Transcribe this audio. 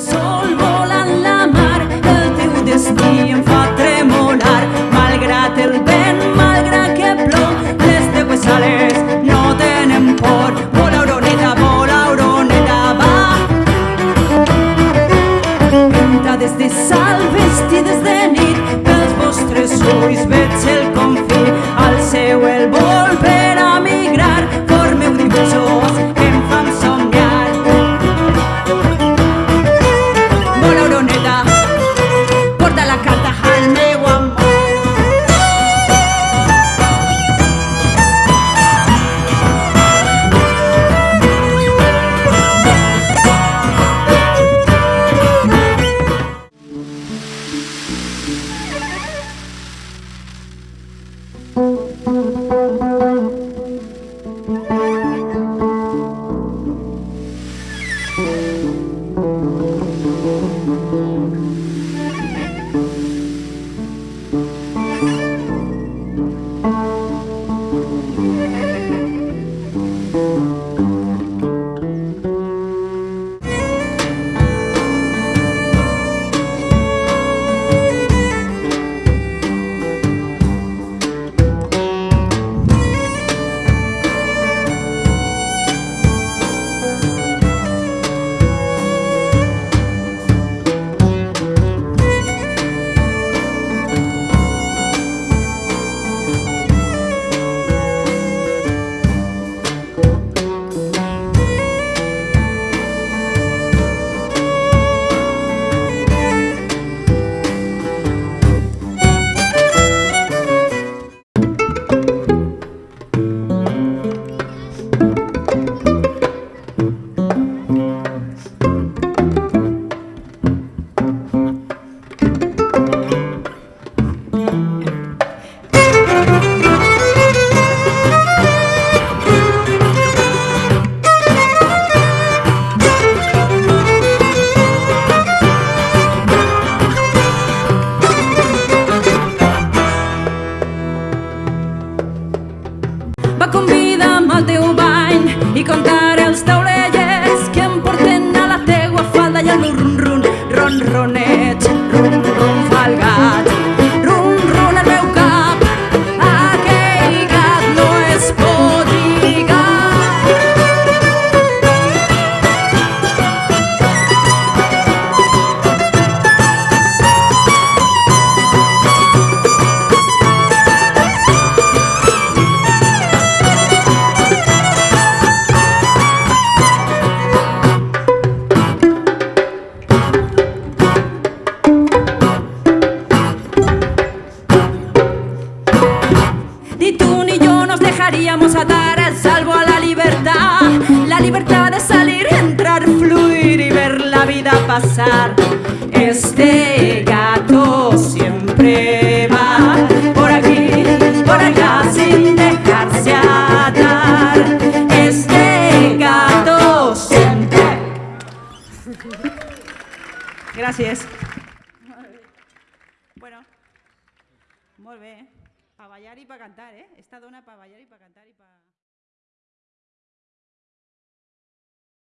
So convida'm al teu bany i contaré els taulellers que em porten a la teua falda i el meu run-run, ron-roner. llegaríamos a dar el salvo a la libertad. La libertad de salir, entrar, fluir y ver la vida pasar. Este gato siempre va por aquí, por allá sin dejarse atar. Este gato siempre. Gracias. Bueno, muy para bailar y para cantar, ¿eh? Esta dona para bailar y para cantar y para...